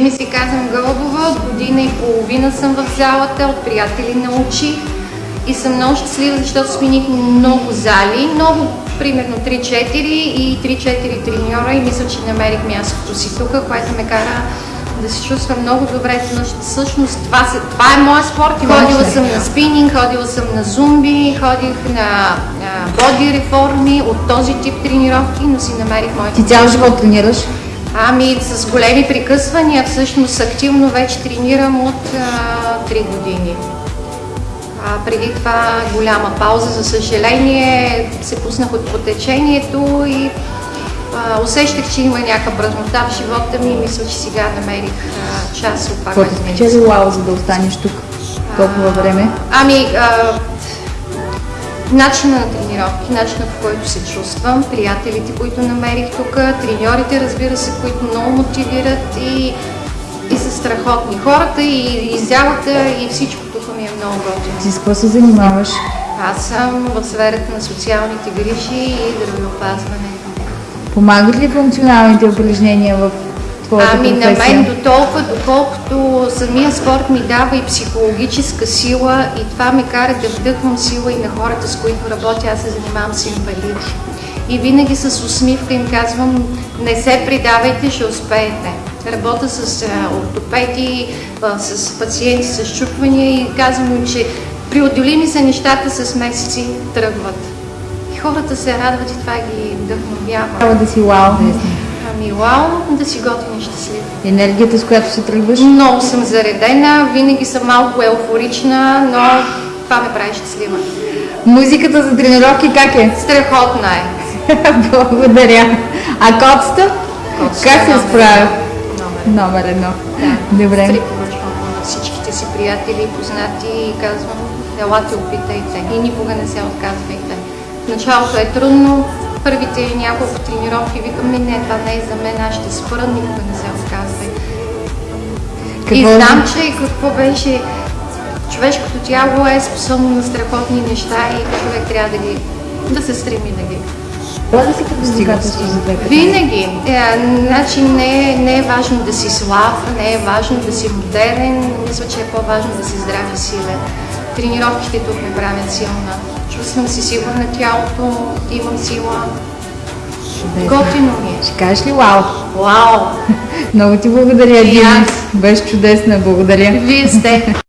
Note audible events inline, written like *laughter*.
Ми си казвам Гълбова, от година и половина съм в залата, от приятели научих и съм много щастлива, защото смених много зали, много, примерно 3-4 и 3-4 треньора и мисля, че намерих мястото си тук, което ме кара да се чувствам много добре. Всъщност това, се, това е моят спорт. Ходила съм на спининг, ходила съм на зумби, ходих на боди реформи от този тип тренировки, но си намерих моите. Ти цял живот тренираш? Ами с големи прекъсвания, всъщност активно вече тренирам от а, 3 години. А, преди това голяма пауза, за съжаление, се пуснах от потечението и а, усещах, че има някаква празнота в живота ми и мисля, че сега намерих а, част от това, което ми е. Какво за да останеш тук толкова време? Ами, а, начина на тренировки, начина по който се чувствам, приятелите, които намерих тук, треньорите, разбира се, които много мотивират и, и са страхотни. Хората и, и залата и всичко тук ми е много готино. Ти с какво се занимаваш? Аз съм в сферата на социалните грижи и здравеопазване. Помагат ли функционалните упражнения в твоята ами професия? на мен до толкова, доколкото самия спорт ми дава и психологическа сила и това ме кара да вдъхвам сила и на хората, с които работя. Аз се занимавам с инвалиди. И винаги с усмивка им казвам, не се предавайте, ще успеете. Работя с ортопеди, с пациенти с чупвания и казвам им, че преодолими са нещата с месеци тръгват. И хората се радват и това ги вдъхновява. Трябва да си вау, Ами вау, да си готин и щастлив. Енергията, с която се тръгваш? Много съм заредена, винаги съм малко еуфорична, но това ме прави щастлива. Музиката за тренировки как е? Страхотна е. *laughs* Благодаря. А котста? Котста как се номер справя? Номер. Едно. Да. Добре. Стрик поръчвам на всичките си приятели и познати и казвам, елате, опитайте. И никога не се отказвайте. В началото е трудно, първите няколко тренировки викам, не, не, това не е за мен, аз ще спра, никога не се отказвай. И знам, че какво беше, човешкото тяло е способно на страхотни неща и човек трябва да ги, да се стреми да ги. Това да си предизвикателство за двете. Винаги. Е, значи не, е- не е важно да си слаб, не е важно да си модерен, мисля, че е по-важно да си здрав и силен. Тренировките тук ме правят силна. Чувствам се сигурна тялото, имам сила. Готино ми е. Ще кажеш ли вау? Вау! *laughs* Много ти благодаря, Дина. Беше чудесна, благодаря. Вие сте. *laughs*